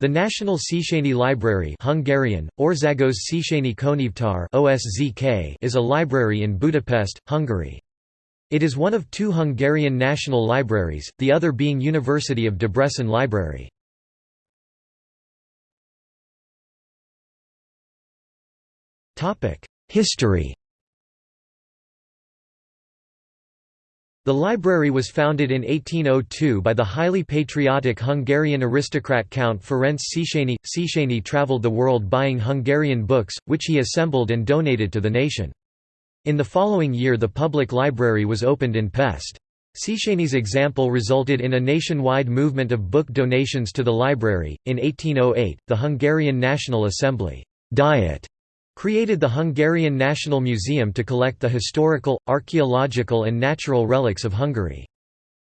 The National Széchenyi Library Hungarian, Országos OSZK is a library in Budapest, Hungary. It is one of two Hungarian national libraries, the other being University of Debrecen Library. History The library was founded in 1802 by the highly patriotic Hungarian aristocrat Count Ferenc Széchenyi. Széchenyi travelled the world buying Hungarian books, which he assembled and donated to the nation. In the following year the public library was opened in Pest. Széchenyi's example resulted in a nationwide movement of book donations to the library. In 1808, the Hungarian National Assembly Diet created the Hungarian National Museum to collect the historical, archaeological and natural relics of Hungary.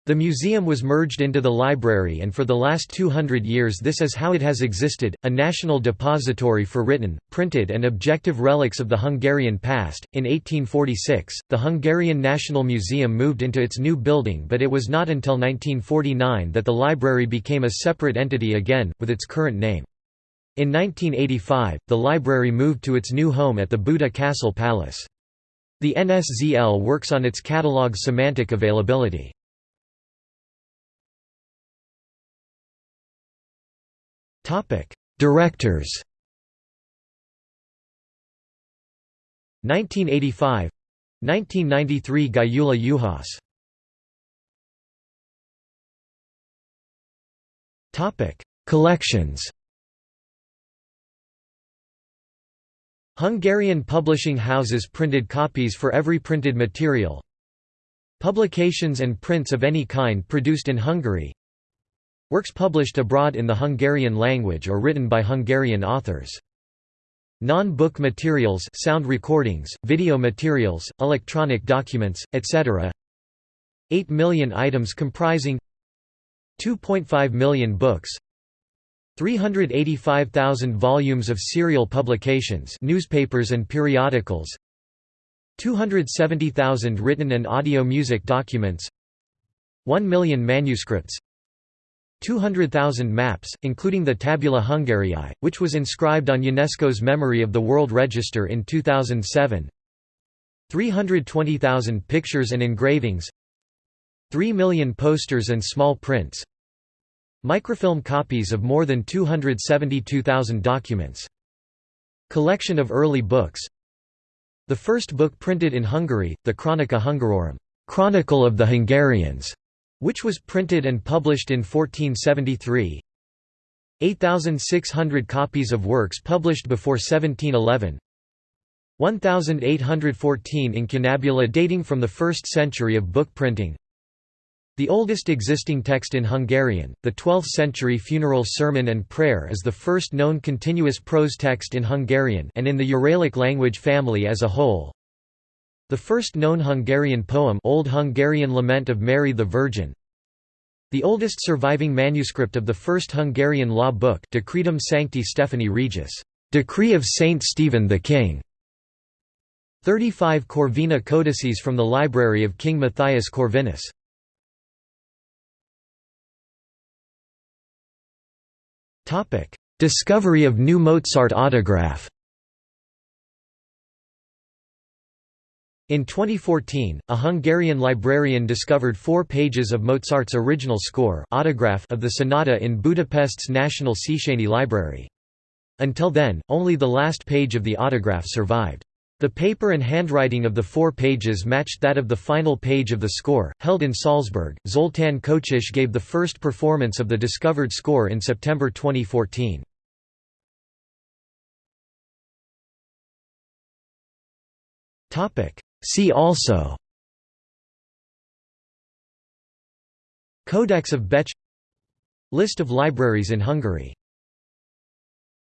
The museum was merged into the library and for the last 200 years this is how it has existed, a national depository for written, printed and objective relics of the Hungarian past. In 1846, the Hungarian National Museum moved into its new building but it was not until 1949 that the library became a separate entity again, with its current name. In 1985, the library moved to its new home at the Buda Castle Palace. The NSZL works on its catalog semantic availability. Directors 1985 1993 Gyula Juhász Collections Hungarian publishing houses printed copies for every printed material. Publications and prints of any kind produced in Hungary. Works published abroad in the Hungarian language or written by Hungarian authors. Non-book materials sound recordings, video materials, electronic documents, etc. 8 million items comprising 2.5 million books 385,000 volumes of serial publications newspapers and periodicals 270,000 written and audio music documents 1 million manuscripts 200,000 maps, including the Tabula Hungariae, which was inscribed on UNESCO's Memory of the World Register in 2007 320,000 pictures and engravings 3 million posters and small prints Microfilm copies of more than 272,000 documents. Collection of early books. The first book printed in Hungary, the Chronica Hungarorum Chronicle of the Hungarians", which was printed and published in 1473 8,600 copies of works published before 1711 1,814 incunabula dating from the 1st century of book printing the oldest existing text in Hungarian, the 12th-century funeral sermon and prayer is the first known continuous prose text in Hungarian and in the Uralic language family as a whole. The first known Hungarian poem Old Hungarian Lament of Mary the Virgin. The oldest surviving manuscript of the first Hungarian law book Decretum Sancti Stephani Regis, Decree of Saint Stephen the King. 35 Corvina codices from the library of King Matthias Corvinus. Discovery of new Mozart autograph In 2014, a Hungarian librarian discovered four pages of Mozart's original score autograph of the sonata in Budapest's National Széchenyi Library. Until then, only the last page of the autograph survived. The paper and handwriting of the four pages matched that of the final page of the score. Held in Salzburg, Zoltán Kocsis gave the first performance of the discovered score in September 2014. See also Codex of Betsch List of libraries in Hungary